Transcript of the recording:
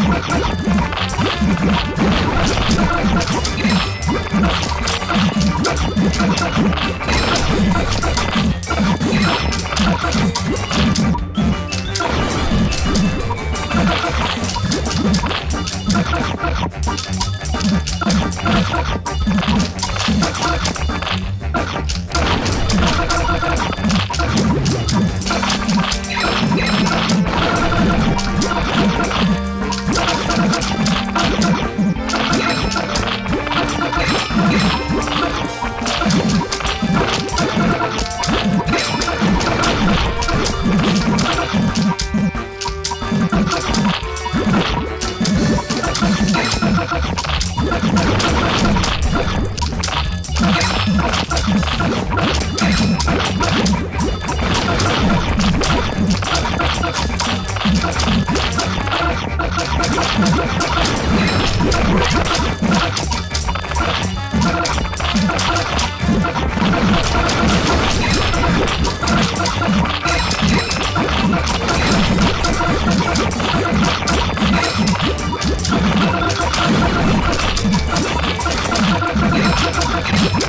you fucking...